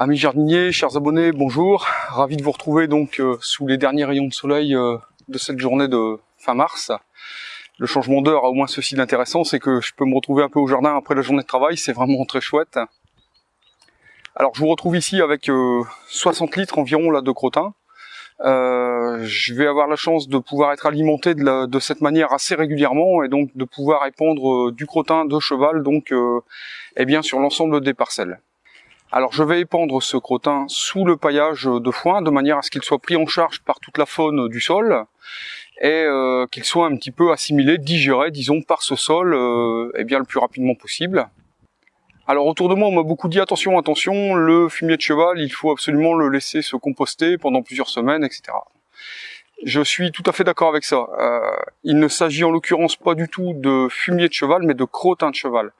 Amis jardiniers, chers abonnés, bonjour. Ravi de vous retrouver donc euh, sous les derniers rayons de soleil euh, de cette journée de fin mars. Le changement d'heure a au moins ceci d'intéressant, c'est que je peux me retrouver un peu au jardin après la journée de travail, c'est vraiment très chouette. Alors je vous retrouve ici avec 60 euh, litres environ là de crottin. je vais avoir la chance de pouvoir être alimenté de, de, cette manière assez régulièrement et donc de pouvoir épandre du crottin de cheval donc eh bien sur l'ensemble des parcelles. Alors je vais épandre ce crottin sous le paillage de foin de manière à ce qu'il soit pris en charge par toute la faune du sol et euh, qu'il soit un petit peu assimilé, digéré, disons, par ce sol euh, eh bien, le plus rapidement possible. Alors autour de moi, on m'a beaucoup dit attention, attention, le fumier de cheval, il faut absolument le laisser se composter pendant plusieurs semaines, etc. Je suis tout à fait d'accord avec ça. Euh, il ne s'agit en l'occurrence pas du tout de fumier de cheval, mais de crottin de cheval.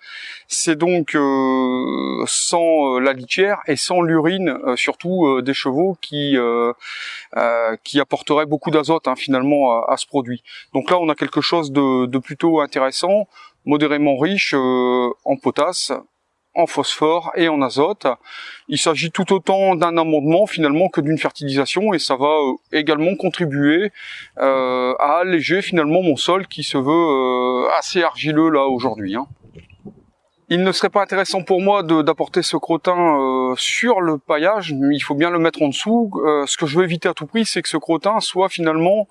C'est donc euh, sans euh, la litière et sans l'urine, surtout des chevaux, qui qui apporterait beaucoup d'azote hein, finalement à, ce produit. Donc là, on a quelque chose de plutôt intéressant, modérément riche en potasse, en phosphore et en azote. Il s'agit tout autant d'un amendement finalement que d'une fertilisation et ça va euh, également contribuer euh, à alléger finalement mon sol qui se veut euh, assez argileux là aujourd'hui. Hein. Il ne serait pas intéressant pour moi d'apporter ce crottin sur le paillage, il faut bien le mettre en dessous. ce que je veux éviter à tout prix, c'est que ce crottin soit finalement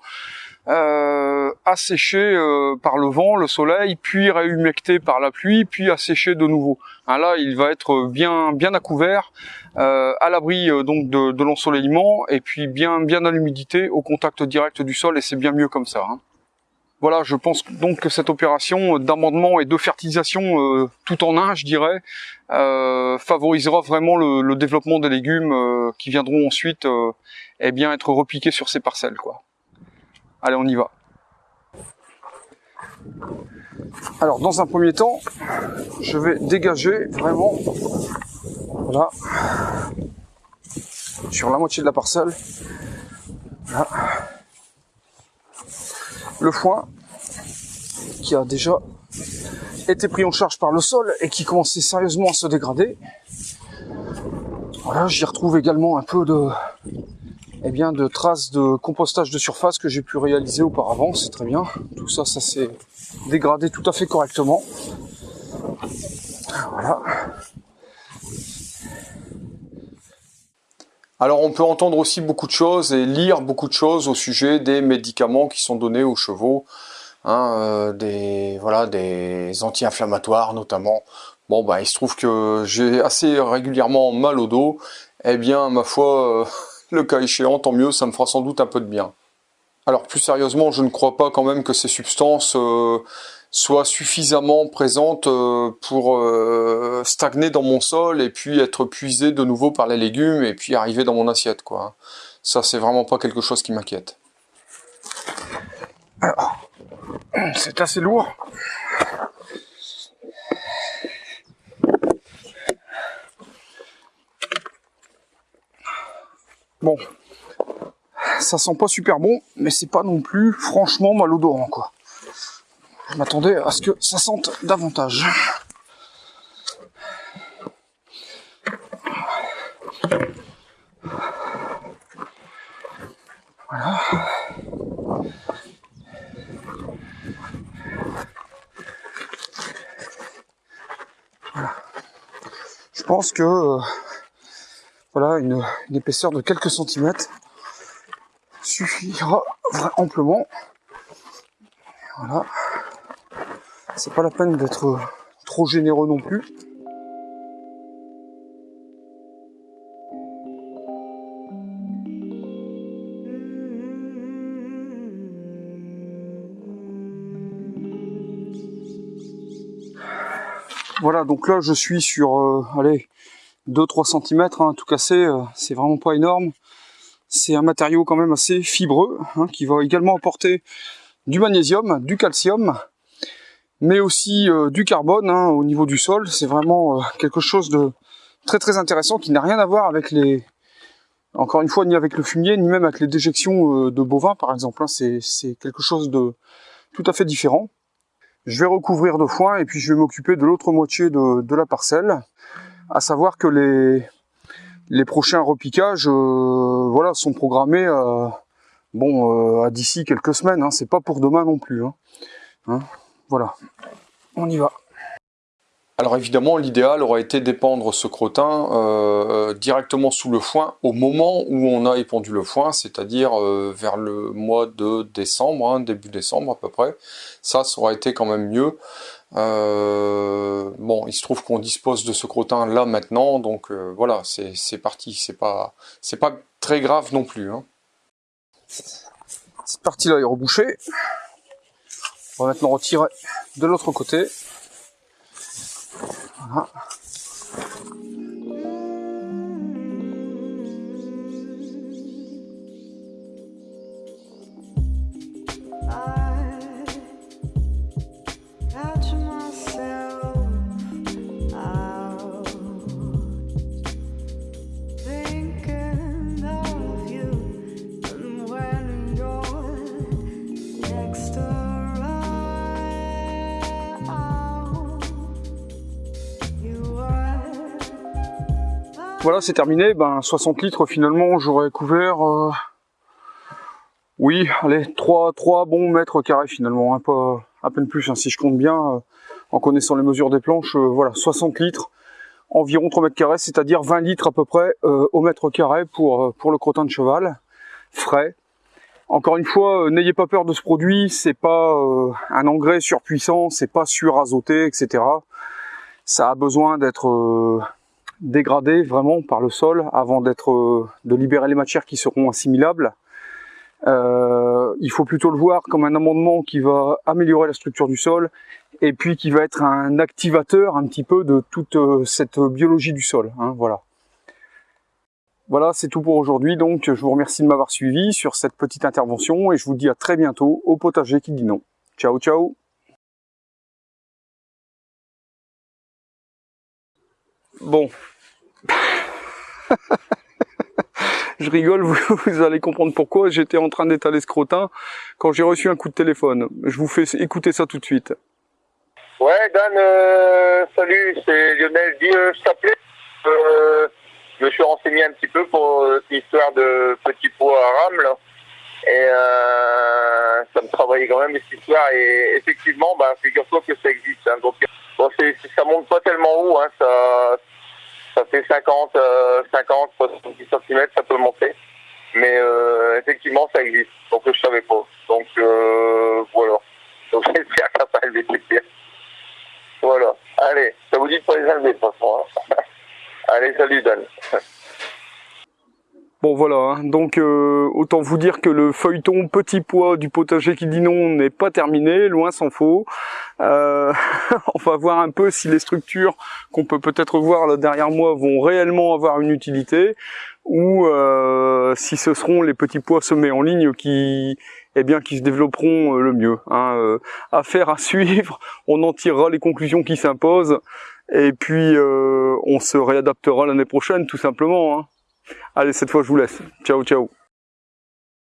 euh, asséché euh, par le vent, le soleil, puis réhumecté par la pluie, puis asséché de nouveau. Hein, là, il va être bien bien à couvert, euh, à l'abri euh, donc de, de l'ensoleillement, et puis bien bien à l'humidité, au contact direct du sol, et c'est bien mieux comme ça. Hein. Voilà, je pense donc que cette opération d'amendement et de fertilisation tout en un, je dirais, favorisera vraiment le, le, développement des légumes qui viendront ensuite eh bien être repiqués sur ces parcelles. quoi. Allez, on y va. Alors, dans un premier temps, je vais dégager vraiment, voilà, sur la moitié de la parcelle, le foin qui a déjà été pris en charge par le sol et qui commençait sérieusement à se dégrader. Voilà, j'y retrouve également un peu de, eh bien, de traces de compostage de surface que j'ai pu réaliser auparavant, c'est très bien. Tout ça, ça s'est dégradé tout à fait correctement. Voilà. Alors on peut entendre aussi beaucoup de choses et lire beaucoup de choses au sujet des médicaments qui sont donnés aux chevaux, hein, euh, des voilà des anti-inflammatoires notamment. Bon bah il se trouve que j'ai assez régulièrement mal au dos. Eh bien ma foi, euh, le cas échéant, tant mieux, ça me fera sans doute un peu de bien. Alors plus sérieusement, je ne crois pas quand même que ces substances euh, soient suffisamment présentes euh, pour euh, stagner dans mon sol et puis être puisées de nouveau par les légumes et puis arriver dans mon assiette. quoi. Ça, c'est vraiment pas quelque chose qui m'inquiète. C'est assez lourd. Bon, ça sent pas super bon, mais c'est pas non plus franchement malodorant quoi. Je m'attendais à ce que ça sente davantage. Voilà. Voilà. Je pense que euh, voilà, une, épaisseur de quelques centimètres suffira amplement. Voilà. C'est pas la peine d'être trop généreux non plus. Voilà, donc là je suis sur, euh, allez, 2-3 cm, hein, tout cassé, euh, c'est vraiment pas énorme. C'est un matériau quand même assez fibreux, hein, qui va également apporter du magnésium, du calcium, mais aussi euh, du carbone hein, au niveau du sol. C'est vraiment euh, quelque chose de très très intéressant qui n'a rien à voir avec les... Encore une fois, ni avec le fumier, ni même avec les déjections de bovins par exemple. C'est quelque chose de tout à fait différent. Je vais recouvrir de foin et puis je vais m'occuper de l'autre moitié de la parcelle à savoir que les les prochains repiquages, voilà, sont programmés bon à d'ici quelques semaines. Hein, c'est pas pour demain non plus. Hein. Hein, voilà, on y va. Alors évidemment, l'idéal aurait été d'épandre ce crottin euh, directement sous le foin au moment où on a épandu le foin, c'est-à-dire euh, vers le mois de décembre, hein, début décembre à peu près. Ça, ça aurait été quand même mieux. Euh, bon, il se trouve qu'on dispose de ce crottin là maintenant, donc voilà, c'est parti. C'est pas, c'est pas très grave non plus. Hein. Cette partie-là est rebouchée. On va maintenant retirer de l'autre côté. Voilà. Voilà, c'est terminé. Ben 60 litres finalement, j'aurais couvert. Euh, oui, allez, 3, 3 bons mètres carrés finalement, un peu, à peine plus, hein, si je compte bien, euh, en connaissant les mesures des planches, euh, voilà, 60 litres, environ 3 mètres carrés, c'est-à-dire 20 litres à peu près au mètre carré pour, pour le crottin de cheval, frais. Encore une fois, n'ayez pas peur de ce produit, c'est pas un engrais surpuissant, c'est pas surazoté, etc. Ça a besoin d'être dégradé vraiment par le sol avant d'être euh, de libérer les matières qui seront assimilables. Euh, il faut plutôt le voir comme un amendement qui va améliorer la structure du sol et puis qui va être un activateur un petit peu de toute euh, cette biologie du sol. Hein, voilà. Voilà, c'est tout pour aujourd'hui. Donc, je vous remercie de m'avoir suivi sur cette petite intervention et je vous dis à très bientôt au potager qui dit non. Ciao, ciao Bon. je rigole, vous, allez comprendre pourquoi. J'étais en train d'étaler ce crottin quand j'ai reçu un coup de téléphone. Je vous fais écouter ça tout de suite. Ouais, Dan, euh, salut, c'est Lionel. Dis, euh, je t'appelais. Euh, je me suis renseigné un petit peu pour cette histoire de petit pot à rame, là. Et ça me travaillait quand même, cette histoire. Et effectivement, bah, figure-toi que ça existe. Hein. Bon, ça monte pas tellement haut, hein. ça, ça fait 50, 50, 70 cm, ça peut monter. Mais euh, effectivement, ça existe. Donc je savais pas. Donc euh, voilà. Donc j'espère que ça va élever Voilà. Allez, ça vous dit de pas les enlever de toute façon. Hein. Allez, salut Dan. Bon voilà, hein. donc euh, autant vous dire que le feuilleton petit pois du potager qui dit non n'est pas terminé, loin s'en faut. Euh, on va voir un peu si les structures qu'on peut peut-être voir là derrière moi vont réellement avoir une utilité ou euh, si ce seront les petits pois semés en ligne qui eh bien qui se développeront le mieux. Hein. affaire à suivre, on en tirera les conclusions qui s'imposent et puis on se réadaptera l'année prochaine tout simplement. Hein. Allez, cette fois, je vous laisse. Ciao, ciao.